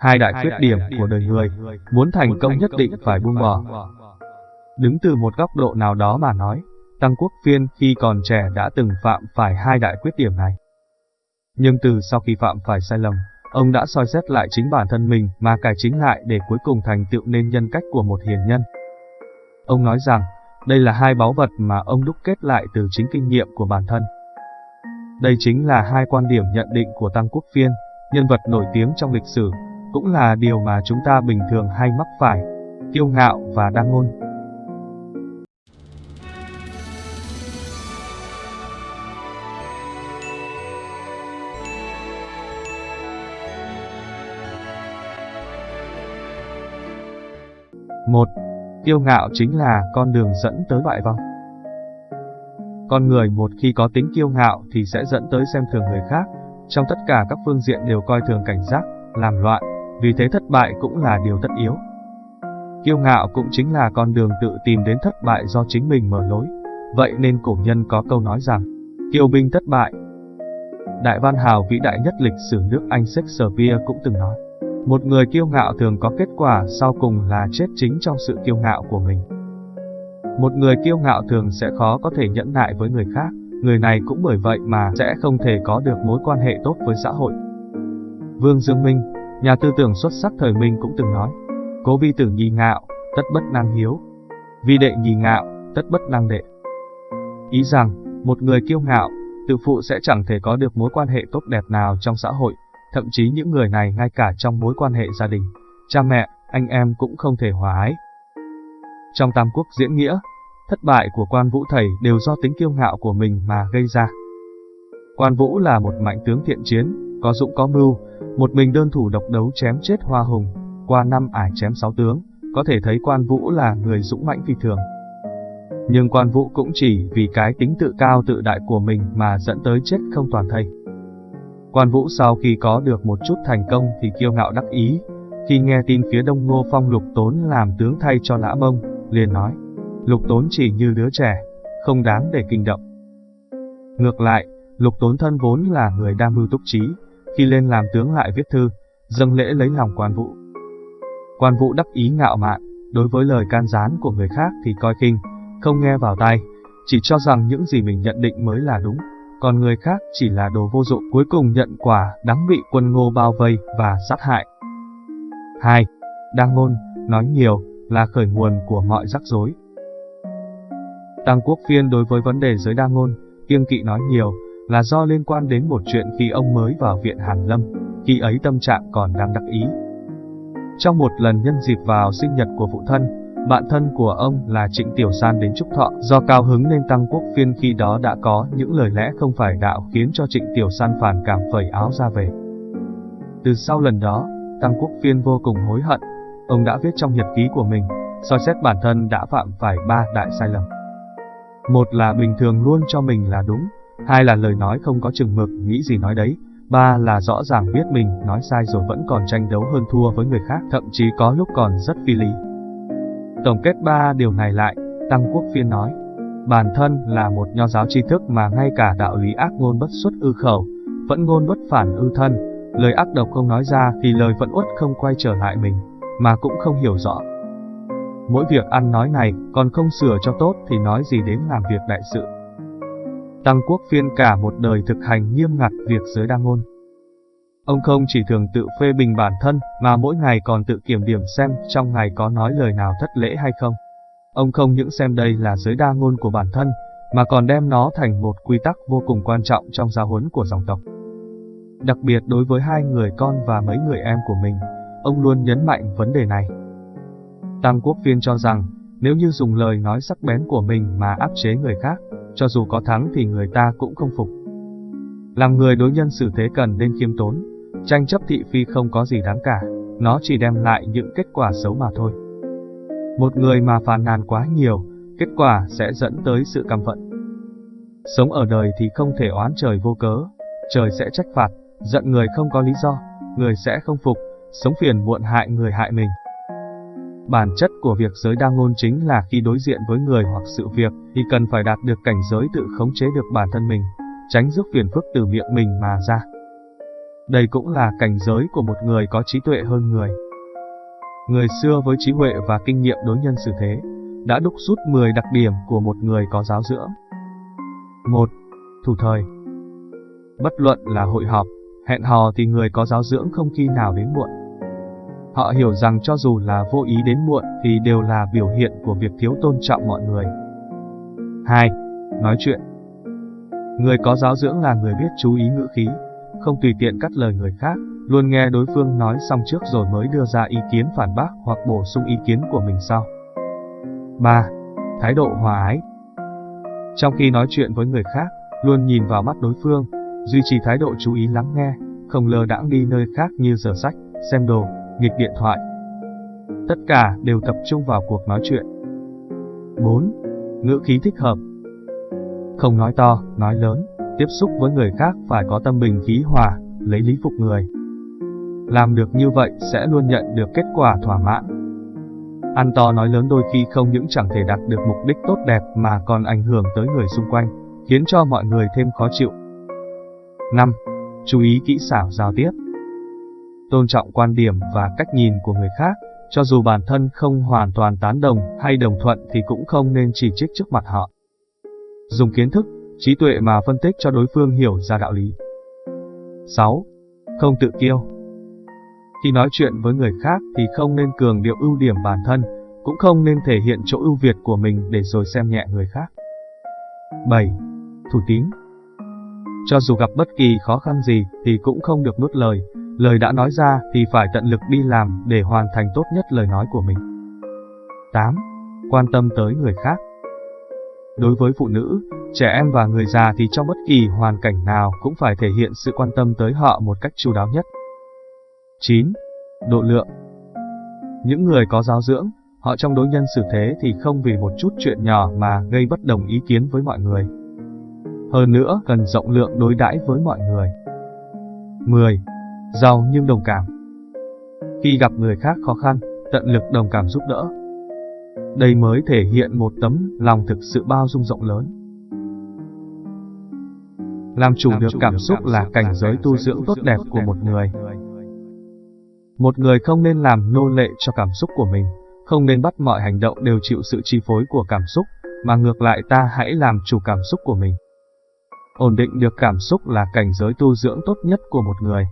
Hai đại khuyết điểm của đời người, muốn thành công nhất định phải buông bỏ. Đứng từ một góc độ nào đó mà nói, Tăng Quốc Phiên khi còn trẻ đã từng phạm phải hai đại khuyết điểm này. Nhưng từ sau khi phạm phải sai lầm, ông đã soi xét lại chính bản thân mình mà cải chính lại để cuối cùng thành tựu nên nhân cách của một hiền nhân. Ông nói rằng, đây là hai báu vật mà ông đúc kết lại từ chính kinh nghiệm của bản thân. Đây chính là hai quan điểm nhận định của Tăng Quốc Phiên, nhân vật nổi tiếng trong lịch sử, cũng là điều mà chúng ta bình thường hay mắc phải, kiêu ngạo và đa ngôn. Một, kiêu ngạo chính là con đường dẫn tới bại vong. Con người một khi có tính kiêu ngạo thì sẽ dẫn tới xem thường người khác, trong tất cả các phương diện đều coi thường cảnh giác, làm loạn, vì thế thất bại cũng là điều tất yếu. Kiêu ngạo cũng chính là con đường tự tìm đến thất bại do chính mình mở lối. Vậy nên cổ nhân có câu nói rằng, kiêu binh thất bại. Đại văn hào vĩ đại nhất lịch sử nước Anh Shakespeare cũng từng nói, một người kiêu ngạo thường có kết quả sau cùng là chết chính trong sự kiêu ngạo của mình. Một người kiêu ngạo thường sẽ khó có thể nhẫn nại với người khác, người này cũng bởi vậy mà sẽ không thể có được mối quan hệ tốt với xã hội. Vương Dương Minh, nhà tư tưởng xuất sắc thời Minh cũng từng nói, cố vi tử nhi ngạo, tất bất năng hiếu. Vi đệ nhi ngạo, tất bất năng đệ. Ý rằng, một người kiêu ngạo, tự phụ sẽ chẳng thể có được mối quan hệ tốt đẹp nào trong xã hội, thậm chí những người này ngay cả trong mối quan hệ gia đình, cha mẹ, anh em cũng không thể hòa ái. Trong Tam Quốc diễn nghĩa, thất bại của quan vũ thầy đều do tính kiêu ngạo của mình mà gây ra. Quan vũ là một mạnh tướng thiện chiến, có dũng có mưu, một mình đơn thủ độc đấu chém chết hoa hùng, qua năm ải chém sáu tướng, có thể thấy quan vũ là người dũng mãnh phi thường. Nhưng quan vũ cũng chỉ vì cái tính tự cao tự đại của mình mà dẫn tới chết không toàn thây. Quan Vũ sau khi có được một chút thành công thì kiêu ngạo đắc ý, khi nghe tin phía đông ngô phong lục tốn làm tướng thay cho lã mông, liền nói, lục tốn chỉ như đứa trẻ, không đáng để kinh động. Ngược lại, lục tốn thân vốn là người đam mưu túc trí, khi lên làm tướng lại viết thư, dâng lễ lấy lòng quan vũ. Quan vũ đắc ý ngạo mạn, đối với lời can gián của người khác thì coi khinh, không nghe vào tai, chỉ cho rằng những gì mình nhận định mới là đúng còn người khác chỉ là đồ vô dụng cuối cùng nhận quả đáng bị quân ngô bao vây và sát hại. 2. Đang ngôn, nói nhiều, là khởi nguồn của mọi rắc rối. Tăng Quốc Phiên đối với vấn đề giới đa ngôn, kiêng kỵ nói nhiều, là do liên quan đến một chuyện khi ông mới vào viện Hàn Lâm, khi ấy tâm trạng còn đang đắc ý. Trong một lần nhân dịp vào sinh nhật của phụ thân, bạn thân của ông là Trịnh Tiểu San đến chúc thọ, do cao hứng nên Tăng Quốc Phiên khi đó đã có những lời lẽ không phải đạo khiến cho Trịnh Tiểu San phản cảm phẩy áo ra về. Từ sau lần đó, Tăng Quốc Phiên vô cùng hối hận, ông đã viết trong nhật ký của mình, soi xét bản thân đã phạm phải ba đại sai lầm. Một là bình thường luôn cho mình là đúng, hai là lời nói không có chừng mực, nghĩ gì nói đấy, ba là rõ ràng biết mình nói sai rồi vẫn còn tranh đấu hơn thua với người khác, thậm chí có lúc còn rất phi lý. Tổng kết ba điều này lại, Tăng Quốc Phiên nói, bản thân là một nho giáo tri thức mà ngay cả đạo lý ác ngôn bất xuất ư khẩu, vẫn ngôn bất phản ư thân, lời ác độc không nói ra thì lời vẫn uất không quay trở lại mình, mà cũng không hiểu rõ. Mỗi việc ăn nói này còn không sửa cho tốt thì nói gì đến làm việc đại sự. Tăng Quốc Phiên cả một đời thực hành nghiêm ngặt việc giới đa ngôn. Ông không chỉ thường tự phê bình bản thân, mà mỗi ngày còn tự kiểm điểm xem trong ngày có nói lời nào thất lễ hay không. Ông không những xem đây là giới đa ngôn của bản thân, mà còn đem nó thành một quy tắc vô cùng quan trọng trong giáo huấn của dòng tộc. Đặc biệt đối với hai người con và mấy người em của mình, ông luôn nhấn mạnh vấn đề này. Tăng Quốc Viên cho rằng, nếu như dùng lời nói sắc bén của mình mà áp chế người khác, cho dù có thắng thì người ta cũng không phục. Làm người đối nhân xử thế cần nên khiêm tốn, tranh chấp thị phi không có gì đáng cả, nó chỉ đem lại những kết quả xấu mà thôi. Một người mà phàn nàn quá nhiều, kết quả sẽ dẫn tới sự căm phận. Sống ở đời thì không thể oán trời vô cớ, trời sẽ trách phạt, giận người không có lý do, người sẽ không phục, sống phiền muộn hại người hại mình. Bản chất của việc giới đa ngôn chính là khi đối diện với người hoặc sự việc thì cần phải đạt được cảnh giới tự khống chế được bản thân mình, tránh rước phiền phức từ miệng mình mà ra. Đây cũng là cảnh giới của một người có trí tuệ hơn người. Người xưa với trí huệ và kinh nghiệm đối nhân xử thế, đã đúc rút 10 đặc điểm của một người có giáo dưỡng. 1. Thủ thời Bất luận là hội họp, hẹn hò thì người có giáo dưỡng không khi nào đến muộn. Họ hiểu rằng cho dù là vô ý đến muộn thì đều là biểu hiện của việc thiếu tôn trọng mọi người. 2. Nói chuyện Người có giáo dưỡng là người biết chú ý ngữ khí, không tùy tiện cắt lời người khác, luôn nghe đối phương nói xong trước rồi mới đưa ra ý kiến phản bác hoặc bổ sung ý kiến của mình sau. 3. Thái độ hòa ái Trong khi nói chuyện với người khác, luôn nhìn vào mắt đối phương, duy trì thái độ chú ý lắng nghe, không lơ đãng đi nơi khác như giờ sách, xem đồ, nghịch điện thoại. Tất cả đều tập trung vào cuộc nói chuyện. 4. Ngữ khí thích hợp Không nói to, nói lớn, tiếp xúc với người khác phải có tâm bình khí hòa, lấy lý phục người. Làm được như vậy sẽ luôn nhận được kết quả thỏa mãn. Ăn to nói lớn đôi khi không những chẳng thể đạt được mục đích tốt đẹp mà còn ảnh hưởng tới người xung quanh, khiến cho mọi người thêm khó chịu. 5. Chú ý kỹ xảo giao tiếp tôn trọng quan điểm và cách nhìn của người khác, cho dù bản thân không hoàn toàn tán đồng hay đồng thuận thì cũng không nên chỉ trích trước mặt họ. Dùng kiến thức, trí tuệ mà phân tích cho đối phương hiểu ra đạo lý. 6. Không tự kiêu Khi nói chuyện với người khác thì không nên cường điệu ưu điểm bản thân, cũng không nên thể hiện chỗ ưu việt của mình để rồi xem nhẹ người khác. 7. Thủ tín Cho dù gặp bất kỳ khó khăn gì thì cũng không được nuốt lời, lời đã nói ra thì phải tận lực đi làm để hoàn thành tốt nhất lời nói của mình. 8. Quan tâm tới người khác Đối với phụ nữ, trẻ em và người già thì trong bất kỳ hoàn cảnh nào cũng phải thể hiện sự quan tâm tới họ một cách chu đáo nhất. 9. Độ lượng Những người có giáo dưỡng, họ trong đối nhân xử thế thì không vì một chút chuyện nhỏ mà gây bất đồng ý kiến với mọi người. Hơn nữa, cần rộng lượng đối đãi với mọi người. 10 giàu nhưng đồng cảm. Khi gặp người khác khó khăn, tận lực đồng cảm giúp đỡ. Đây mới thể hiện một tấm lòng thực sự bao dung rộng lớn. Làm chủ được cảm xúc là cảnh giới tu dưỡng tốt đẹp của một người. Một người không nên làm nô lệ cho cảm xúc của mình, không nên bắt mọi hành động đều chịu sự chi phối của cảm xúc, mà ngược lại ta hãy làm chủ cảm xúc của mình. Ổn định được cảm xúc là cảnh giới tu dưỡng tốt nhất của một người.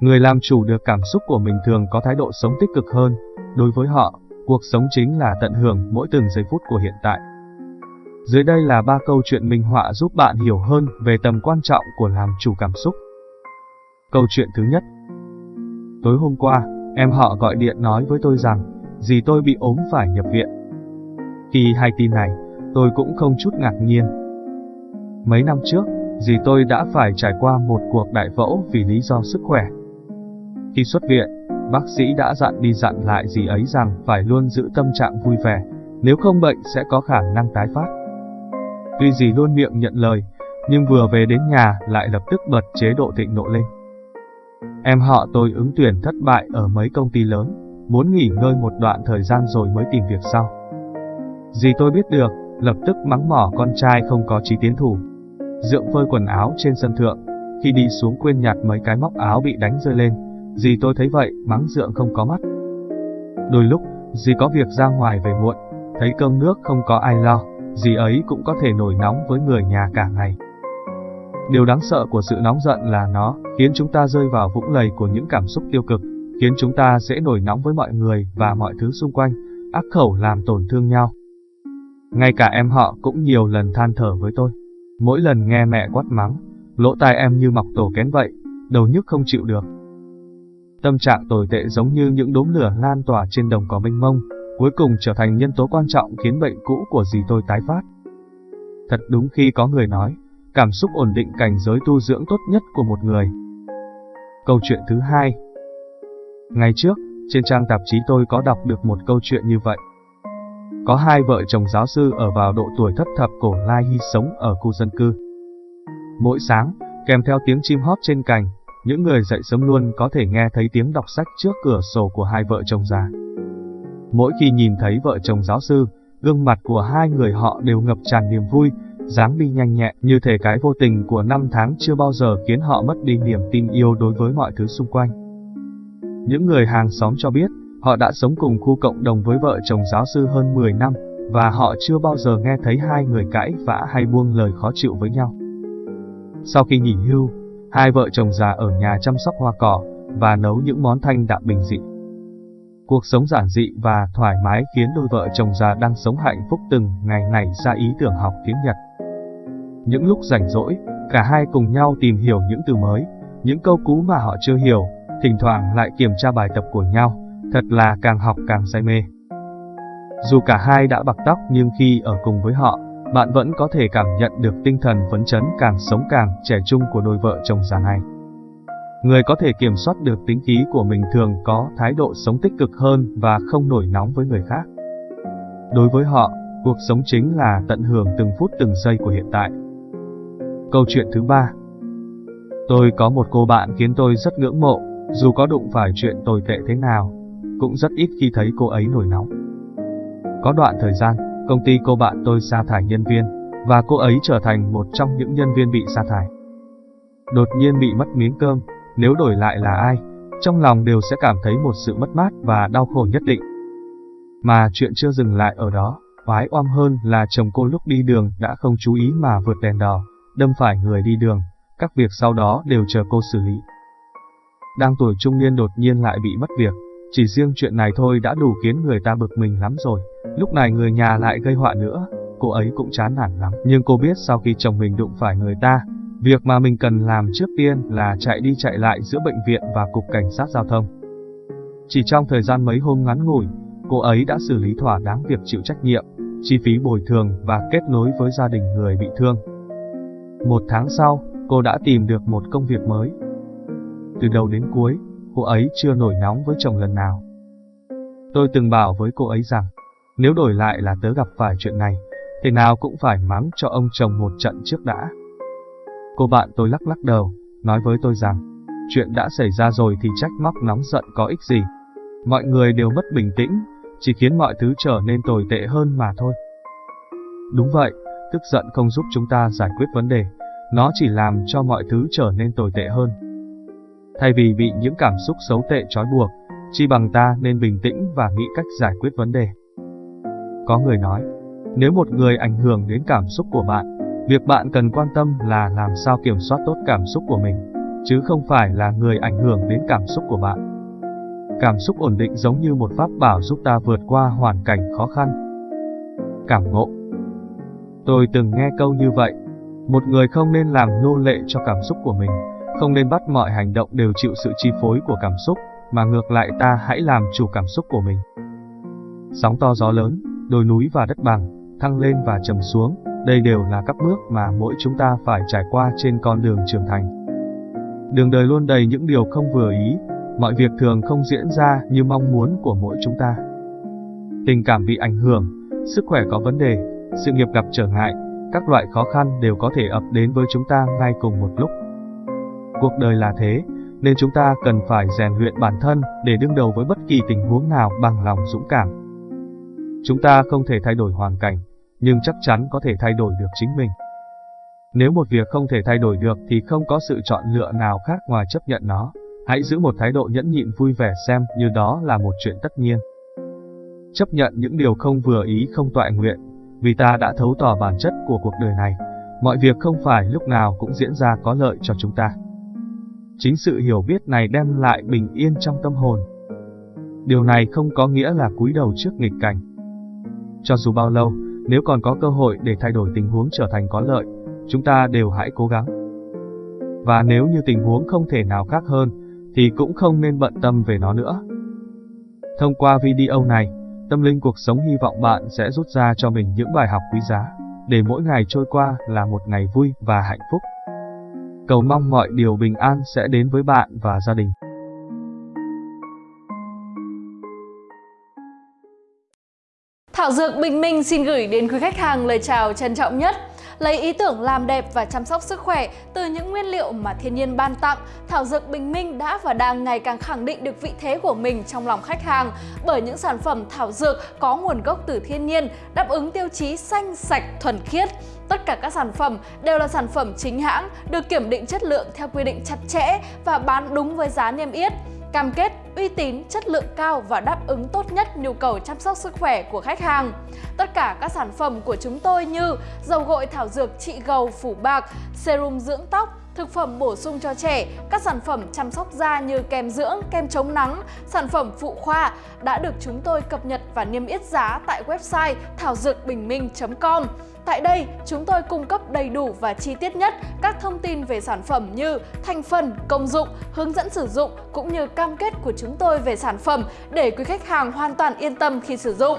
Người làm chủ được cảm xúc của mình thường có thái độ sống tích cực hơn, đối với họ, cuộc sống chính là tận hưởng mỗi từng giây phút của hiện tại. Dưới đây là ba câu chuyện minh họa giúp bạn hiểu hơn về tầm quan trọng của làm chủ cảm xúc. Câu chuyện thứ nhất Tối hôm qua, em họ gọi điện nói với tôi rằng, dì tôi bị ốm phải nhập viện. Khi hay tin này, tôi cũng không chút ngạc nhiên. Mấy năm trước, dì tôi đã phải trải qua một cuộc đại phẫu vì lý do sức khỏe. Khi xuất viện, bác sĩ đã dặn đi dặn lại gì ấy rằng phải luôn giữ tâm trạng vui vẻ, nếu không bệnh sẽ có khả năng tái phát. Tuy gì luôn miệng nhận lời, nhưng vừa về đến nhà lại lập tức bật chế độ thịnh nộ lên. Em họ tôi ứng tuyển thất bại ở mấy công ty lớn, muốn nghỉ ngơi một đoạn thời gian rồi mới tìm việc sau. Dì tôi biết được, lập tức mắng mỏ con trai không có trí tiến thủ. Dượng phơi quần áo trên sân thượng, khi đi xuống quên nhặt mấy cái móc áo bị đánh rơi lên, Dì tôi thấy vậy, mắng dượng không có mắt. Đôi lúc, dì có việc ra ngoài về muộn, thấy cơm nước không có ai lo, dì ấy cũng có thể nổi nóng với người nhà cả ngày. Điều đáng sợ của sự nóng giận là nó khiến chúng ta rơi vào vũng lầy của những cảm xúc tiêu cực, khiến chúng ta dễ nổi nóng với mọi người và mọi thứ xung quanh, ác khẩu làm tổn thương nhau. Ngay cả em họ cũng nhiều lần than thở với tôi. Mỗi lần nghe mẹ quát mắng, lỗ tai em như mọc tổ kén vậy, đầu nhức không chịu được. Tâm trạng tồi tệ giống như những đốm lửa lan tỏa trên đồng cỏ mênh mông, cuối cùng trở thành nhân tố quan trọng khiến bệnh cũ của dì tôi tái phát. Thật đúng khi có người nói, cảm xúc ổn định cảnh giới tu dưỡng tốt nhất của một người. Câu chuyện thứ hai Ngày trước, trên trang tạp chí tôi có đọc được một câu chuyện như vậy. Có hai vợ chồng giáo sư ở vào độ tuổi thất thập cổ lai hy sống ở khu dân cư. Mỗi sáng, kèm theo tiếng chim hót trên cành, những người dậy sớm luôn có thể nghe thấy tiếng đọc sách trước cửa sổ của hai vợ chồng già. Mỗi khi nhìn thấy vợ chồng giáo sư, gương mặt của hai người họ đều ngập tràn niềm vui, dáng đi nhanh nhẹn như thể cái vô tình của năm tháng chưa bao giờ khiến họ mất đi niềm tin yêu đối với mọi thứ xung quanh. Những người hàng xóm cho biết, họ đã sống cùng khu cộng đồng với vợ chồng giáo sư hơn 10 năm, và họ chưa bao giờ nghe thấy hai người cãi vã hay buông lời khó chịu với nhau. Sau khi nghỉ hưu, hai vợ chồng già ở nhà chăm sóc hoa cỏ và nấu những món thanh đạm bình dị. Cuộc sống giản dị và thoải mái khiến đôi vợ chồng già đang sống hạnh phúc từng ngày này ra ý tưởng học tiếng Nhật. Những lúc rảnh rỗi, cả hai cùng nhau tìm hiểu những từ mới, những câu cú mà họ chưa hiểu, thỉnh thoảng lại kiểm tra bài tập của nhau, thật là càng học càng say mê. Dù cả hai đã bạc tóc nhưng khi ở cùng với họ, bạn vẫn có thể cảm nhận được tinh thần phấn chấn càng sống càng trẻ trung của đôi vợ chồng già này. Người có thể kiểm soát được tính khí của mình thường có thái độ sống tích cực hơn và không nổi nóng với người khác. Đối với họ, cuộc sống chính là tận hưởng từng phút từng giây của hiện tại. Câu chuyện thứ ba Tôi có một cô bạn khiến tôi rất ngưỡng mộ, dù có đụng phải chuyện tồi tệ thế nào, cũng rất ít khi thấy cô ấy nổi nóng. Có đoạn thời gian, công ty cô bạn tôi sa thải nhân viên, và cô ấy trở thành một trong những nhân viên bị sa thải. Đột nhiên bị mất miếng cơm, nếu đổi lại là ai, trong lòng đều sẽ cảm thấy một sự mất mát và đau khổ nhất định. Mà chuyện chưa dừng lại ở đó, oái oăm hơn là chồng cô lúc đi đường đã không chú ý mà vượt đèn đỏ, đâm phải người đi đường, các việc sau đó đều chờ cô xử lý. Đang tuổi trung niên đột nhiên lại bị mất việc, chỉ riêng chuyện này thôi đã đủ khiến người ta bực mình lắm rồi, lúc này người nhà lại gây họa nữa, cô ấy cũng chán nản lắm. Nhưng cô biết sau khi chồng mình đụng phải người ta, việc mà mình cần làm trước tiên là chạy đi chạy lại giữa bệnh viện và cục cảnh sát giao thông. Chỉ trong thời gian mấy hôm ngắn ngủi, cô ấy đã xử lý thỏa đáng việc chịu trách nhiệm, chi phí bồi thường và kết nối với gia đình người bị thương. Một tháng sau, cô đã tìm được một công việc mới. Từ đầu đến cuối, cô ấy chưa nổi nóng với chồng lần nào. Tôi từng bảo với cô ấy rằng, nếu đổi lại là tớ gặp phải chuyện này, thế nào cũng phải mắng cho ông chồng một trận trước đã. Cô bạn tôi lắc lắc đầu, nói với tôi rằng, chuyện đã xảy ra rồi thì trách móc nóng giận có ích gì. Mọi người đều mất bình tĩnh, chỉ khiến mọi thứ trở nên tồi tệ hơn mà thôi. Đúng vậy, tức giận không giúp chúng ta giải quyết vấn đề, nó chỉ làm cho mọi thứ trở nên tồi tệ hơn. Thay vì bị những cảm xúc xấu tệ trói buộc, chi bằng ta nên bình tĩnh và nghĩ cách giải quyết vấn đề. Có người nói, nếu một người ảnh hưởng đến cảm xúc của bạn, việc bạn cần quan tâm là làm sao kiểm soát tốt cảm xúc của mình, chứ không phải là người ảnh hưởng đến cảm xúc của bạn. Cảm xúc ổn định giống như một pháp bảo giúp ta vượt qua hoàn cảnh khó khăn. Cảm ngộ Tôi từng nghe câu như vậy, một người không nên làm nô lệ cho cảm xúc của mình, không nên bắt mọi hành động đều chịu sự chi phối của cảm xúc, mà ngược lại ta hãy làm chủ cảm xúc của mình. Sóng to gió lớn, đồi núi và đất bằng, thăng lên và trầm xuống, đây đều là các bước mà mỗi chúng ta phải trải qua trên con đường trưởng thành. Đường đời luôn đầy những điều không vừa ý, mọi việc thường không diễn ra như mong muốn của mỗi chúng ta. Tình cảm bị ảnh hưởng, sức khỏe có vấn đề, sự nghiệp gặp trở ngại, các loại khó khăn đều có thể ập đến với chúng ta ngay cùng một lúc. Cuộc đời là thế, nên chúng ta cần phải rèn luyện bản thân để đương đầu với bất kỳ tình huống nào bằng lòng dũng cảm. Chúng ta không thể thay đổi hoàn cảnh, nhưng chắc chắn có thể thay đổi được chính mình. Nếu một việc không thể thay đổi được thì không có sự chọn lựa nào khác ngoài chấp nhận nó. Hãy giữ một thái độ nhẫn nhịn vui vẻ xem như đó là một chuyện tất nhiên. Chấp nhận những điều không vừa ý không toại nguyện, vì ta đã thấu tỏ bản chất của cuộc đời này. Mọi việc không phải lúc nào cũng diễn ra có lợi cho chúng ta. Chính sự hiểu biết này đem lại bình yên trong tâm hồn. Điều này không có nghĩa là cúi đầu trước nghịch cảnh. Cho dù bao lâu, nếu còn có cơ hội để thay đổi tình huống trở thành có lợi, chúng ta đều hãy cố gắng. Và nếu như tình huống không thể nào khác hơn, thì cũng không nên bận tâm về nó nữa. Thông qua video này, Tâm linh cuộc sống hy vọng bạn sẽ rút ra cho mình những bài học quý giá, để mỗi ngày trôi qua là một ngày vui và hạnh phúc. Cầu mong mọi điều bình an sẽ đến với bạn và gia đình. Thảo Dược Bình Minh xin gửi đến quý khách hàng lời chào trân trọng nhất. Lấy ý tưởng làm đẹp và chăm sóc sức khỏe từ những nguyên liệu mà thiên nhiên ban tặng, thảo dược Bình Minh đã và đang ngày càng khẳng định được vị thế của mình trong lòng khách hàng bởi những sản phẩm thảo dược có nguồn gốc từ thiên nhiên, đáp ứng tiêu chí xanh, sạch, thuần khiết. Tất cả các sản phẩm đều là sản phẩm chính hãng, được kiểm định chất lượng theo quy định chặt chẽ và bán đúng với giá niêm yết cam kết uy tín, chất lượng cao và đáp ứng tốt nhất nhu cầu chăm sóc sức khỏe của khách hàng. Tất cả các sản phẩm của chúng tôi như dầu gội thảo dược trị gầu phủ bạc, serum dưỡng tóc, thực phẩm bổ sung cho trẻ, các sản phẩm chăm sóc da như kem dưỡng, kem chống nắng, sản phẩm phụ khoa đã được chúng tôi cập nhật và niêm yết giá tại website thảo dược bình minh.com. Tại đây, chúng tôi cung cấp đầy đủ và chi tiết nhất các thông tin về sản phẩm như thành phần, công dụng, hướng dẫn sử dụng cũng như cam kết của chúng tôi về sản phẩm để quý khách hàng hoàn toàn yên tâm khi sử dụng.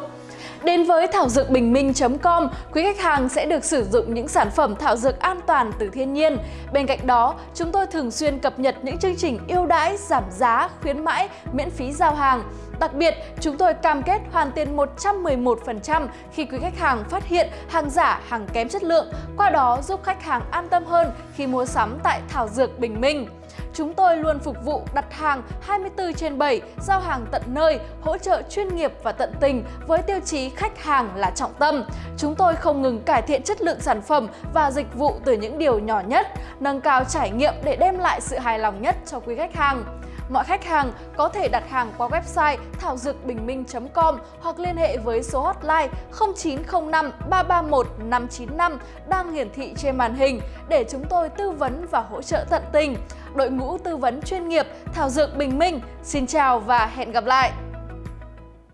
Đến với thảo dược bình minh.com, quý khách hàng sẽ được sử dụng những sản phẩm thảo dược an toàn từ thiên nhiên. Bên cạnh đó, chúng tôi thường xuyên cập nhật những chương trình ưu đãi, giảm giá, khuyến mãi, miễn phí giao hàng. Đặc biệt, chúng tôi cam kết hoàn tiền 111% khi quý khách hàng phát hiện hàng giả, hàng kém chất lượng, qua đó giúp khách hàng an tâm hơn khi mua sắm tại Thảo Dược Bình Minh. Chúng tôi luôn phục vụ đặt hàng 24 trên 7, giao hàng tận nơi, hỗ trợ chuyên nghiệp và tận tình với tiêu chí khách hàng là trọng tâm. Chúng tôi không ngừng cải thiện chất lượng sản phẩm và dịch vụ từ những điều nhỏ nhất, nâng cao trải nghiệm để đem lại sự hài lòng nhất cho quý khách hàng. Mọi khách hàng có thể đặt hàng qua website thảo dược bình minh.com hoặc liên hệ với số hotline 0905 331 595 đang hiển thị trên màn hình để chúng tôi tư vấn và hỗ trợ tận tình. Đội ngũ tư vấn chuyên nghiệp Thảo Dược Bình Minh, xin chào và hẹn gặp lại!